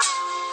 you